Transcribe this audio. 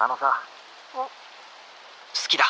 あのさ好きだ